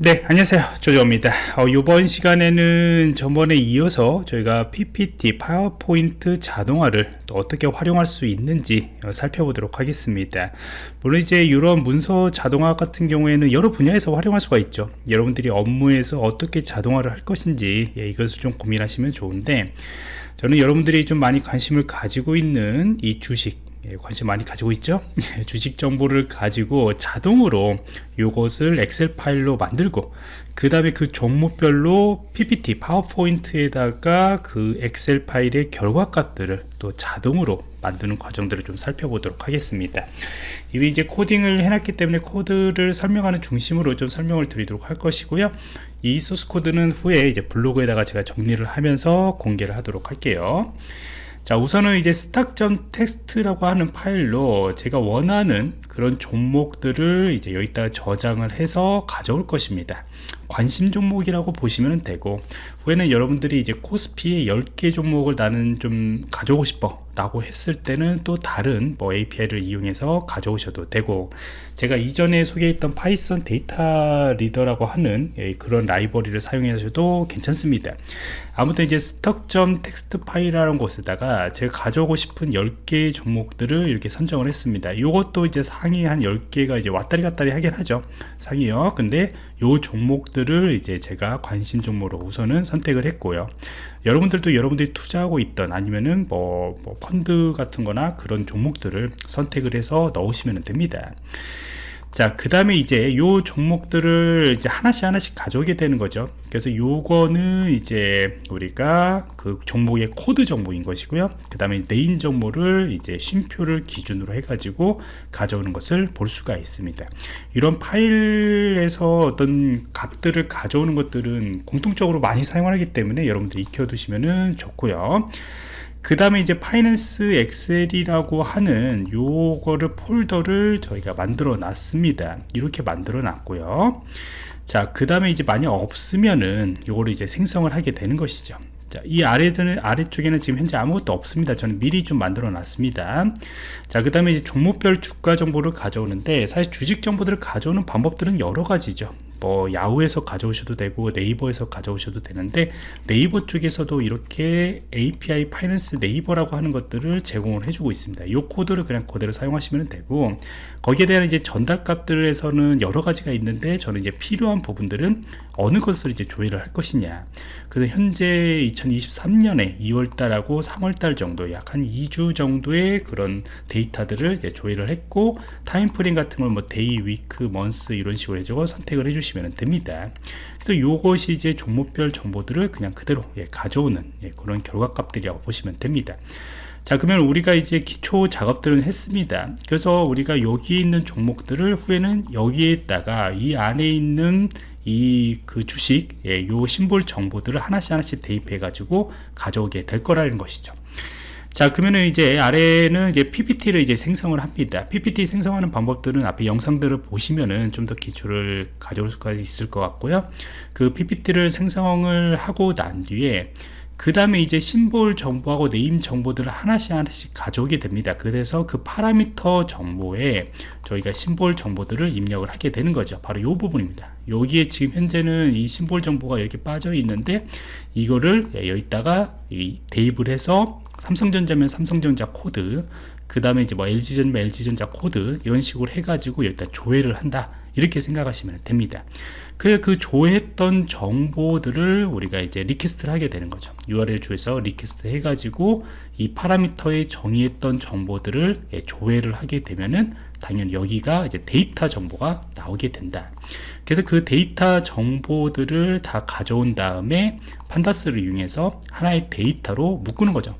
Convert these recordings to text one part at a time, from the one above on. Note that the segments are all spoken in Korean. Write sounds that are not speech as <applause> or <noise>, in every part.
네 안녕하세요. 조조입니다. 어, 이번 시간에는 전번에 이어서 저희가 PPT 파워포인트 자동화를 또 어떻게 활용할 수 있는지 어, 살펴보도록 하겠습니다. 물론 이제 이런 문서 자동화 같은 경우에는 여러 분야에서 활용할 수가 있죠. 여러분들이 업무에서 어떻게 자동화를 할 것인지 예, 이것을 좀 고민하시면 좋은데 저는 여러분들이 좀 많이 관심을 가지고 있는 이 주식 예, 관심 많이 가지고 있죠? <laughs> 주식 정보를 가지고 자동으로 이것을 엑셀 파일로 만들고 그 다음에 그 종목별로 PPT 파워포인트에다가 그 엑셀 파일의 결과값들을 또 자동으로 만드는 과정들을 좀 살펴보도록 하겠습니다. 이미 이제 코딩을 해놨기 때문에 코드를 설명하는 중심으로 좀 설명을 드리도록 할 것이고요. 이 소스 코드는 후에 이제 블로그에다가 제가 정리를 하면서 공개를 하도록 할게요 자 우선은 이제 stock점 text라고 하는 파일로 제가 원하는 그런 종목들을 이제 여기다가 저장을 해서 가져올 것입니다 관심 종목이라고 보시면 되고 후에는 여러분들이 이제 코스피의 10개 종목을 나는 좀 가져오고 싶어 라고 했을 때는 또 다른 뭐 API를 이용해서 가져오셔도 되고 제가 이전에 소개했던 Python data reader라고 하는 예, 그런 라이브러리를 사용하셔도 괜찮습니다. 아무튼 이제 stock점 text 파일이라는 곳에다가 제가 가져오고 싶은 10개의 종목들을 이렇게 선정을 했습니다. 이것도 이제 상위 한 10개가 이제 왔다리 갔다리 하긴 하죠. 상위요. 근데 요 종목들을 이제 제가 관심 종목으로 우선은 선택을 했고요. 여러분들도 여러분들이 투자하고 있던 아니면은 뭐, 뭐 펀드 같은 거나 그런 종목들을 선택을 해서 넣으시면 됩니다 자, 그 다음에 이제 요 종목들을 이제 하나씩 하나씩 가져오게 되는 거죠. 그래서 요거는 이제 우리가 그 종목의 코드 정보인 것이고요. 그 다음에 name 정보를 이제 쉼표를 기준으로 해가지고 가져오는 것을 볼 수가 있습니다. 이런 파일에서 어떤 값들을 가져오는 것들은 공통적으로 많이 사용하기 때문에 여러분들 익혀두시면 좋고요. 그 다음에 이제 finance excel이라고 하는 요거를 폴더를 저희가 만들어 놨습니다 이렇게 만들어 놨고요 자 그 다음에 이제 만약 없으면은 요거를 이제 생성을 하게 되는 것이죠 자, 이 아래는 아래쪽에는 지금 현재 아무것도 없습니다. 저는 미리 좀 만들어 놨습니다. 자, 그 다음에 이제 종목별 주가 정보를 가져오는데 사실 주식 정보들을 가져오는 방법들은 여러 가지죠. 뭐 야후에서 가져오셔도 되고 네이버에서 가져오셔도 되는데 네이버 쪽에서도 이렇게 API 파이낸스 네이버라고 하는 것들을 제공을 해주고 있습니다. 이 코드를 그냥 그대로 사용하시면 되고 거기에 대한 이제 전달 값들에서는 여러 가지가 있는데 저는 이제 필요한 부분들은 어느 것을 이제 조회를 할 것이냐. 그래서 현재 2023년에 2월달하고 3월달 정도 약 한 2주 정도의 그런 데이터들을 이제 조회를 했고 timeframe 같은 걸 뭐 day, week, month 이런 식으로 해서 선택을 해주시면 보시면 됩니다. 그래서 이것이 이제 종목별 정보들을 그냥 그대로 예, 가져오는 예, 그런 결과값들이라고 보시면 됩니다. 자 그러면 우리가 이제 기초 작업들은 했습니다. 그래서 우리가 여기 있는 종목들을 후에는 여기에다가 이 안에 있는 이 그 주식 예, 요 심볼 정보들을 하나씩 하나씩 대입해 가지고 가져오게 될 거라는 것이죠 자 그러면은 이제 아래는 이제 PPT를 이제 생성을 합니다. PPT 생성하는 방법들은 앞에 영상들을 보시면은 좀 더 기초를 가져올 수가 있을 것 같고요. 그 PPT를 생성을 하고 난 뒤에 그 다음에 이제 심볼 정보하고 네임 정보들을 하나씩 하나씩 가져오게 됩니다. 그래서 그 파라미터 정보에 저희가 심볼 정보들을 입력을 하게 되는 거죠. 바로 이 부분입니다. 여기에 지금 현재는 이 심볼 정보가 이렇게 빠져 있는데 이거를 여기다가 대입을 해서 삼성전자면 삼성전자 코드 그 다음에 이제 뭐 LG전자 LG전자 코드 이런 식으로 해가지고 여기다 조회를 한다 이렇게 생각하시면 됩니다. 그, 그 조회했던 정보들을 우리가 이제 request를 하게 되는 거죠. URL 주소에서 request 해가지고 이 parameter에 정의했던 정보들을 예, 조회를 하게 되면은 당연히 여기가 이제 데이터 정보가 나오게 된다. 그래서 그 데이터 정보들을 다 가져온 다음에 Pandas를 이용해서 하나의 데이터로 묶는 거죠.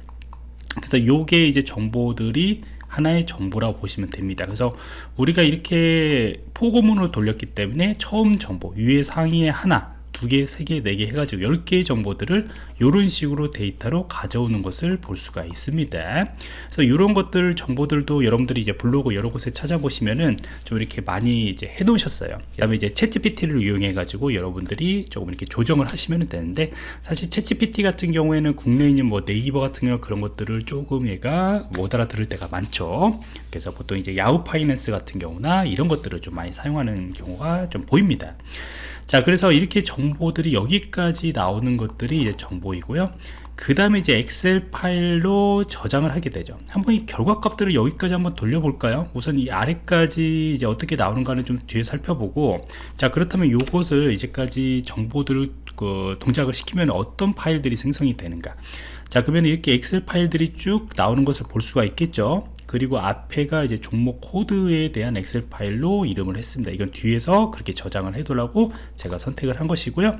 그래서 요게 이제 정보들이 하나의 정보라고 보시면 됩니다. 그래서 우리가 이렇게 포고문으로 돌렸기 때문에 처음 정보 위에 상위에 하나 두 개, 세 개, 네 개 해가지고 10개의 정보들을 이런 식으로 데이터로 가져오는 것을 볼 수가 있습니다. 그래서 이런 것들 정보들도 여러분들이 이제 블로그 여러 곳에 찾아보시면은 좀 이렇게 많이 이제 해 놓으셨어요. 그 다음에 이제 챗GPT를 이용해 가지고 여러분들이 조금 이렇게 조정을 하시면 되는데 사실 챗GPT 같은 경우에는 국내에 있는 뭐 네이버 같은 경우 그런 것들을 조금 얘가 못 알아들을 때가 많죠. 그래서 보통 이제 야후 파이낸스 같은 경우나 이런 것들을 좀 많이 사용하는 경우가 좀 보입니다. 자 그래서 이렇게 정보들이 여기까지 나오는 것들이 이제 정보이고요. 그 다음에 이제 엑셀 파일로 저장을 하게 되죠. 한번 이 결과값들을 여기까지 한번 돌려볼까요? 우선 이 아래까지 이제 어떻게 나오는가는 좀 뒤에 살펴보고 자 그렇다면 요것을 이제까지 정보들을 그 동작을 시키면 어떤 파일들이 생성이 되는가? 자 그러면 이렇게 엑셀 파일들이 쭉 나오는 것을 볼 수가 있겠죠 그리고 앞에가 이제 종목 코드에 대한 엑셀 파일로 이름을 했습니다. 이건 뒤에서 그렇게 저장을 해두라고 제가 선택을 한 것이고요.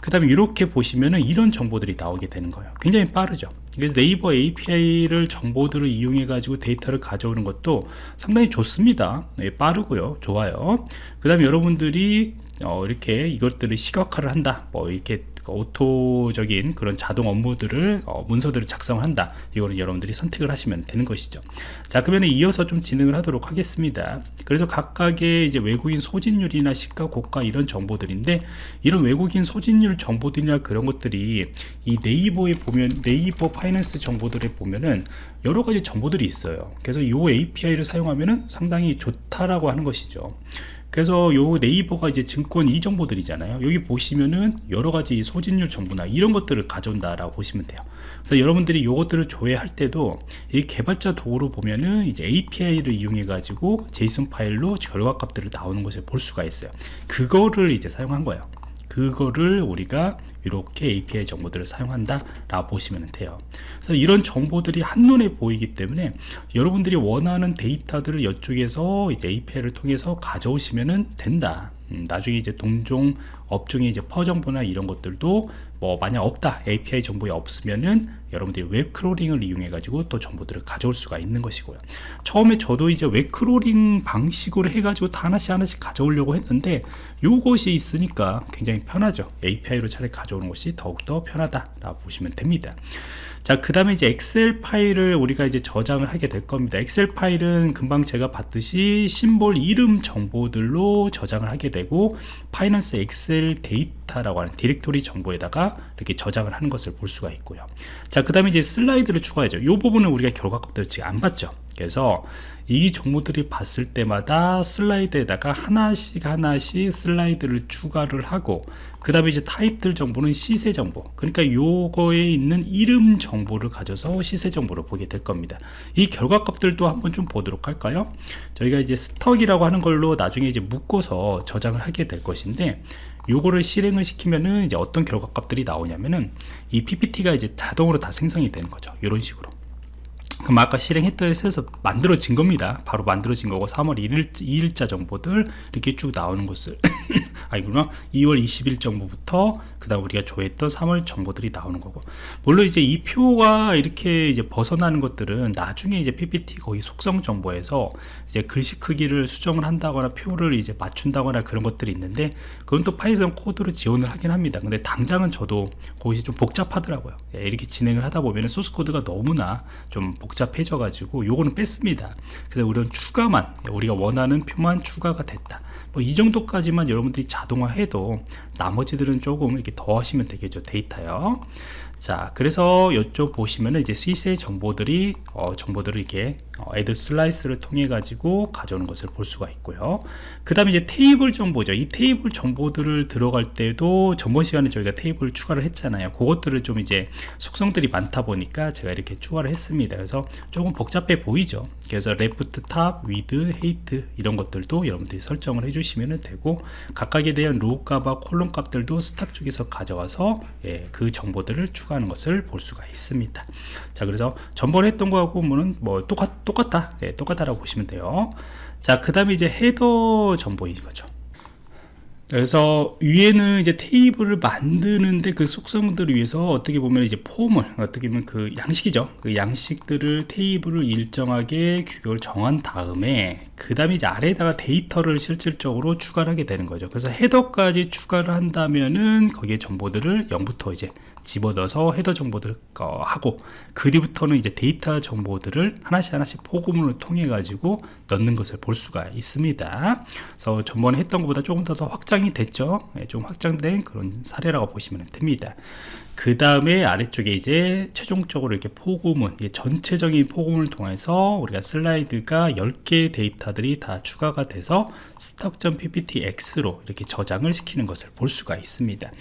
그 다음에 이렇게 보시면은 이런 정보들이 나오게 되는 거예요. 굉장히 빠르죠. 그래서 네이버 API를 정보들을 이용해 가지고 데이터를 가져오는 것도 상당히 좋습니다. 네, 빠르고요. 좋아요. 그 다음에 여러분들이 어, 이렇게 이것들을 시각화를 한다. 뭐 이렇게 그 오토적인 그런 자동 업무들을 어, 문서들을 작성을 한다. 이거는 여러분들이 선택을 하시면 되는 것이죠. 자 그러면 이어서 좀 진행을 하도록 하겠습니다. 그래서 각각의 이제 외국인 소진율이나 시가 고가 이런 정보들인데 이런 외국인 소진율 정보들이나 그런 것들이 이 네이버에 보면 네이버 파이낸스 정보들에 보면은 여러 가지 정보들이 있어요. 그래서 이 API를 사용하면은 상당히 좋다라고 하는 것이죠 그래서 요 네이버가 이제 증권 이 정보들이잖아요. 여기 보시면은 여러가지 소진율 정보나 이런 것들을 가져온다 라고 보시면 돼요. 그래서 여러분들이 요것들을 조회할 때도 이 개발자 도구로 보면은 이제 API를 이용해 가지고 제이슨 파일로 결과값들을 나오는 것을 볼 수가 있어요. 그거를 이제 사용한 거예요. 그거를 우리가 이렇게 API 정보들을 사용한다 라고 보시면 돼요. 그래서 이런 정보들이 한눈에 보이기 때문에 여러분들이 원하는 데이터들을 이쪽에서 이제 API를 통해서 가져오시면 된다. 음, 나중에 이제 동종 업종의 이제 PER 정보나 이런 것들도 뭐 만약 없다 API 정보에 없으면은 여러분들이 웹 crawling을 이용해 가지고 또 정보들을 가져올 수가 있는 것이고요. 처음에 저도 이제 웹 crawling 방식으로 해 가지고 다 하나씩 하나씩 가져오려고 했는데 요것이 있으니까 굉장히 편하죠. API로 차라리 가져 오는 것이 더욱더 편하다 라고 보시면 됩니다 자, 그 다음에 이제 엑셀 파일을 우리가 이제 저장을 하게 될 겁니다. 엑셀 파일은 금방 제가 봤듯이 심볼 이름 정보들로 저장을 하게 되고 finance excel data 라고 하는 디렉토리 정보에다가 이렇게 저장을 하는 것을 볼 수가 있고요. 자, 그 다음에 이제 슬라이드를 추가하죠. 이 부분은 우리가 결과값들을 지금 안 봤죠. 그래서 이 정보들이 봤을 때마다 슬라이드에다가 하나씩 하나씩 슬라이드를 추가를 하고 그 다음에 이제 타입들 정보는 시세 정보 그러니까 요거에 있는 이름 정보를 가져서 시세 정보를 보게 될 겁니다 이 결과값들도 한번 좀 보도록 할까요 저희가 이제 스톡이라고 하는 걸로 나중에 이제 묶어서 저장을 하게 될 것인데 요거를 실행을 시키면은 이제 어떤 결과값들이 나오냐면은 이 PPT가 이제 자동으로 다 생성이 되는 거죠. 이런 식으로. 그럼 아까 실행했던 에서 만들어진 겁니다. 바로 만들어진 거고 3월 1일, 2일자 정보들 이렇게 쭉 나오는 것을 <laughs> 아니구나 2월 20일 정보부터 그 다음 우리가 조회했던 3월 정보들이 나오는 거고. 물론 이제 이 표가 이렇게 이제 벗어나는 것들은 나중에 이제 PPT 거기 속성 정보에서 이제 글씨 크기를 수정을 한다거나 표를 이제 맞춘다거나 그런 것들이 있는데 그건 또 Python 코드로 지원을 하긴 합니다. 근데 당장은 저도 거기서 좀 복잡하더라고요. 예, 이렇게 진행을 하다 보면 소스 코드가 너무나 좀 복잡해져 가지고 요거는 뺐습니다. 그래서 우리는 추가만 우리가 원하는 표만 추가가 됐다 뭐 이 정도까지만 여러분들이 자동화해도 나머지들은 조금 이렇게 더 하시면 되겠죠 데이터요 자 그래서 이쪽 보시면은 이제 시세 정보들이 어, 정보들을 이렇게 어, add slides를 통해 가지고 가져오는 것을 볼 수가 있고요. 그 다음에 이제 테이블 정보죠. 이 테이블 정보들을 들어갈 때도 전번 시간에 저희가 테이블 추가를 했잖아요. 그것들을 좀 이제 속성들이 많다 보니까 제가 이렇게 추가를 했습니다. 그래서 조금 복잡해 보이죠? 그래서 left top width height 이런 것들도 여러분들이 설정을 해주시면 되고 각각에 대한 row 값과 column 값들도 stock 쪽에서 가져와서 예, 그 정보들을 추가하는 것을 볼 수가 있습니다. 자 그래서 전번에 했던 거하고 뭐 똑같 똑같다. 예, 똑같다라고 보시면 돼요. 자 그 다음에 이제 header 정보인 거죠. 그래서 위에는 이제 테이블을 만드는데 그 속성들을 위해서 어떻게 보면 이제 폼을 어떻게 보면 그 양식이죠. 그 양식들을 테이블을 일정하게 규격을 정한 다음에 그 다음에 이제 아래에다가 데이터를 실질적으로 추가를 하게 되는 거죠. 그래서 header까지 추가를 한다면은 거기에 정보들을 0부터 이제 집어넣어서 헤더 정보들 어, 하고 그리부터는 이제 데이터 정보들을 하나씩 하나씩 포구문을 통해 가지고 넣는 것을 볼 수가 있습니다. 그래서 전번에 했던 것보다 조금 더, 더 확장 확장이 됐죠? 예, 좀 확장된 그런 사례라고 보시면 됩니다 그 다음에 아래쪽에 이제 최종적으로 이렇게 포구문 전체적인 포구문을 통해서 우리가 슬라이드가 10개의 데이터들이 다 추가가 돼서 stock.pptx로 이렇게 저장을 시키는 것을 볼 수가 있습니다.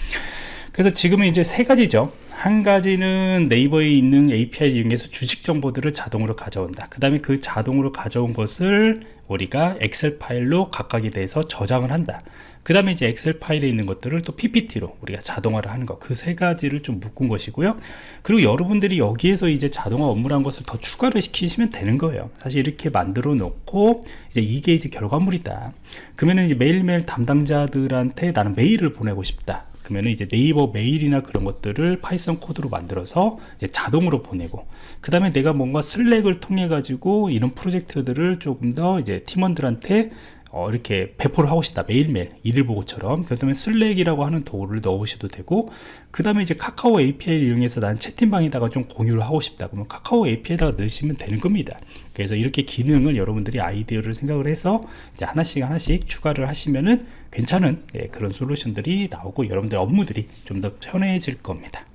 그래서 지금은 이제 세 가지죠. 한 가지는 네이버에 있는 API를 이용해서 주식 정보들을 자동으로 가져온다. 그 다음에 그 자동으로 가져온 것을 우리가 엑셀 파일로 각각에 대해서 저장을 한다 그 다음에 이제 엑셀 파일에 있는 것들을 또 PPT로 우리가 자동화를 하는 것 그 세 가지를 좀 묶은 것이고요. 그리고 여러분들이 여기에서 이제 자동화 업무라는 것을 더 추가를 시키시면 되는 거예요. 사실 이렇게 만들어 놓고 이제 이게 이제 결과물이다. 그러면은 이제 매일매일 담당자들한테 나는 메일을 보내고 싶다. 그러면 이제 네이버 메일이나 그런 것들을 Python 코드로 만들어서 자동으로 보내고 그 다음에 내가 뭔가 Slack을 통해 가지고 이런 프로젝트들을 조금 더 이제 팀원들한테 어, 이렇게 배포를 하고 싶다. 매일매일. 일일 보고처럼. 그 다음에 Slack이라고 하는 도구를 넣으셔도 되고 그 다음에 이제 카카오 API를 이용해서 난 채팅방에다가 좀 공유를 하고 싶다. 그러면 카카오 API에다가 넣으시면 되는 겁니다. 그래서 이렇게 기능을 여러분들이 아이디어를 생각을 해서 이제 하나씩 하나씩 추가를 하시면은 괜찮은 예, 그런 솔루션들이 나오고 여러분들 업무들이 좀 더 편해질 겁니다